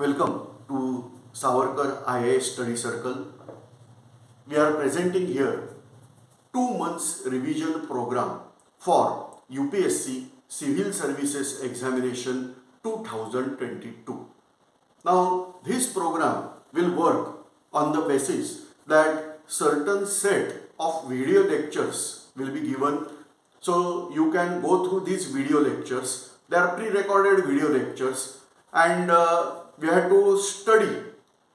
Welcome to Savarkar IAS Study Circle. We are presenting here two months revision program for UPSC Civil Services Examination 2022. Now this program will work on the basis that certain set of video lectures will be given so you can go through these video lectures they are pre-recorded video lectures and uh, we have to study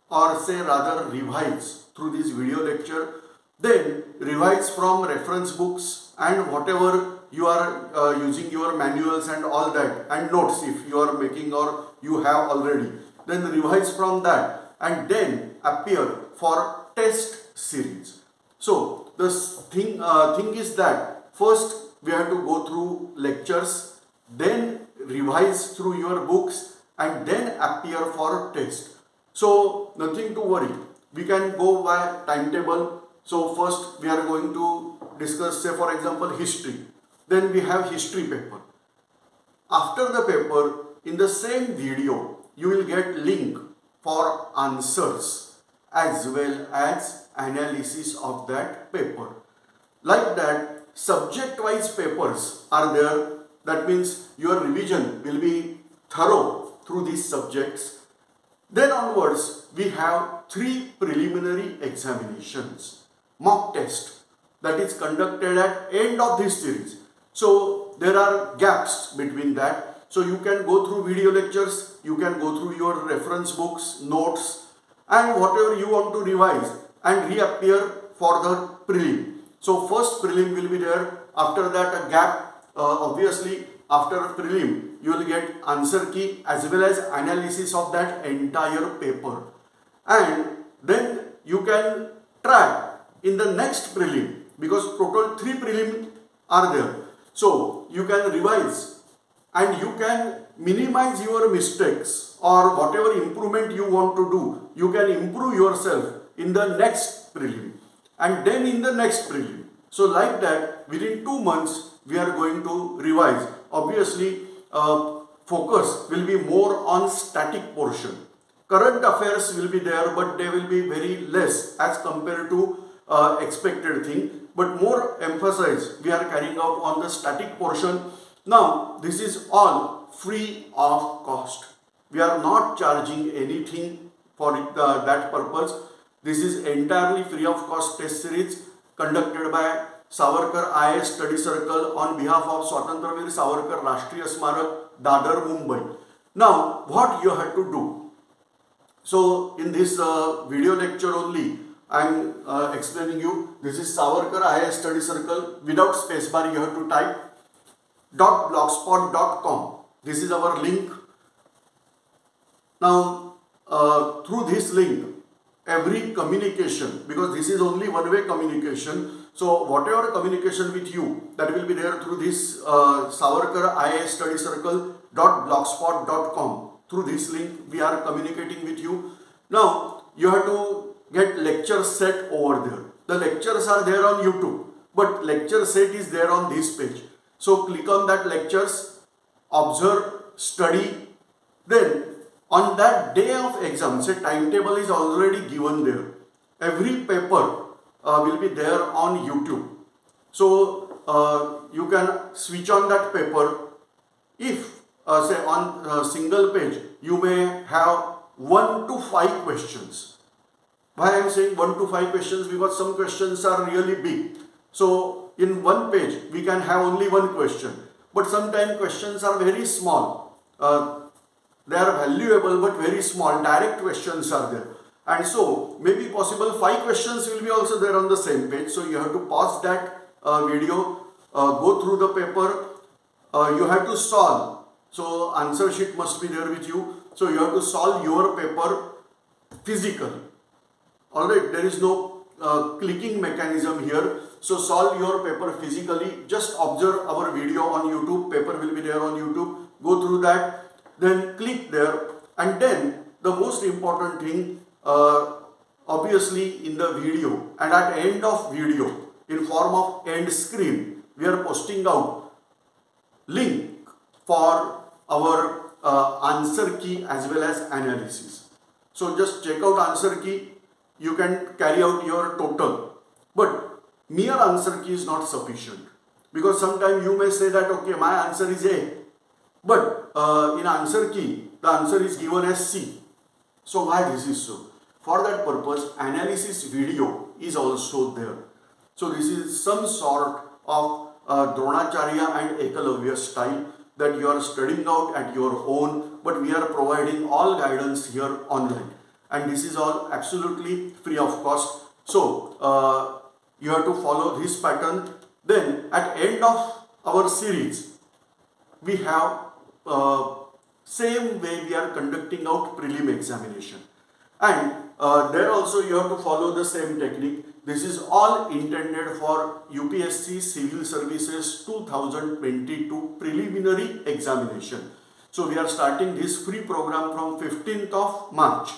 or say rather revise through this video lecture. Then revise from reference books and whatever you are uh, using your manuals and all that and notes if you are making or you have already. Then revise from that and then appear for test series. So the thing uh, thing is that first we have to go through lectures then revise through your books and then appear for test. So nothing to worry. We can go by timetable. So first we are going to discuss say for example history. Then we have history paper. After the paper in the same video you will get link for answers as well as analysis of that paper. Like that subject wise papers are there that means your revision will be thorough through these subjects. Then onwards, we have three preliminary examinations. Mock test that is conducted at end of this series. So there are gaps between that. So you can go through video lectures, you can go through your reference books, notes and whatever you want to revise and reappear for the prelim. So first prelim will be there. After that a gap uh, obviously after prelim you will get answer key as well as analysis of that entire paper. And then you can try in the next prelim because total three prelim are there. So you can revise and you can minimize your mistakes or whatever improvement you want to do you can improve yourself in the next prelim. And then in the next prelim. So like that within two months we are going to revise obviously uh, focus will be more on static portion. Current affairs will be there but they will be very less as compared to uh, expected thing but more emphasis we are carrying out on the static portion. Now this is all free of cost. We are not charging anything for uh, that purpose. This is entirely free of cost test series conducted by Savarkar IAS Study Circle on behalf of Swatantraveer Savarkar Rashtriya Smarak, Dadar, Mumbai. Now, what you have to do? So, in this uh, video lecture only, I am uh, explaining you. This is Savarkar IAS Study Circle. Without spacebar, you have to type dot blogspot.com. This is our link. Now, uh, through this link, every communication, because this is only one-way communication, so whatever communication with you that will be there through this uh, Savarkar IAS study circle blogspot.com through this link we are communicating with you. Now you have to get lecture set over there. The lectures are there on YouTube but lecture set is there on this page. So click on that lectures, observe, study. Then on that day of exam, say timetable is already given there. Every paper will be there on YouTube. So uh, you can switch on that paper. If uh, say on a single page you may have 1 to 5 questions. Why I am saying 1 to 5 questions because some questions are really big. So in one page we can have only one question but sometimes questions are very small. Uh, they are valuable but very small direct questions are there and so maybe possible five questions will be also there on the same page. So you have to pause that uh, video uh, go through the paper. Uh, you have to solve. So answer sheet must be there with you. So you have to solve your paper physically alright there is no uh, clicking mechanism here. So solve your paper physically. Just observe our video on youtube. Paper will be there on youtube. Go through that. Then click there. And then the most important thing uh, obviously in the video and at end of video in form of end screen we are posting out link for our uh, answer key as well as analysis. So just check out answer key. You can carry out your total. But mere answer key is not sufficient because sometimes you may say that okay my answer is A but uh, in answer key the answer is given as C. So why this is so? For that purpose analysis video is also there. So this is some sort of uh, Dronacharya and Ekalavya style that you are studying out at your own but we are providing all guidance here online and this is all absolutely free of cost. So uh, you have to follow this pattern then at end of our series we have uh, same way we are conducting out prelim examination and uh, there also you have to follow the same technique this is all intended for UPSC Civil Services 2022 preliminary examination so we are starting this free program from 15th of March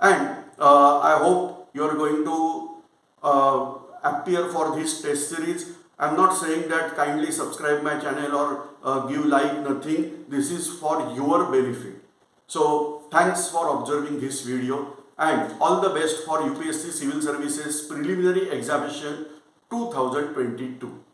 and uh, I hope you are going to uh, appear for this test series. I'm not saying that kindly subscribe my channel or uh, give like nothing. This is for your benefit. So thanks for observing this video and all the best for UPSC Civil Services Preliminary Examination 2022.